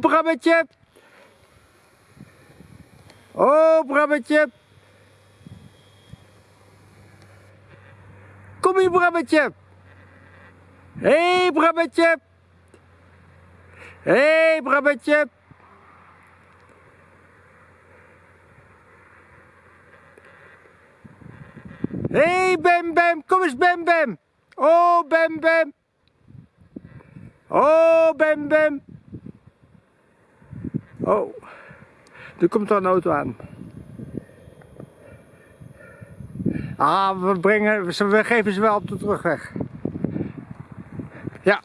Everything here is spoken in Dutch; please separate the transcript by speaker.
Speaker 1: Brabbetje. Oh, Brabbetje. Kom hier, Brabbetje. Hé, hey, Brabbetje. Hé, hey, Brabbetje. Hé, hey, Bem Bem. Kom eens, Bem Bem. Oh, Bem Bem. Oh, Bem Bem. Oh, er komt een auto aan. Ah, we, brengen, we geven ze wel op de terugweg. Ja.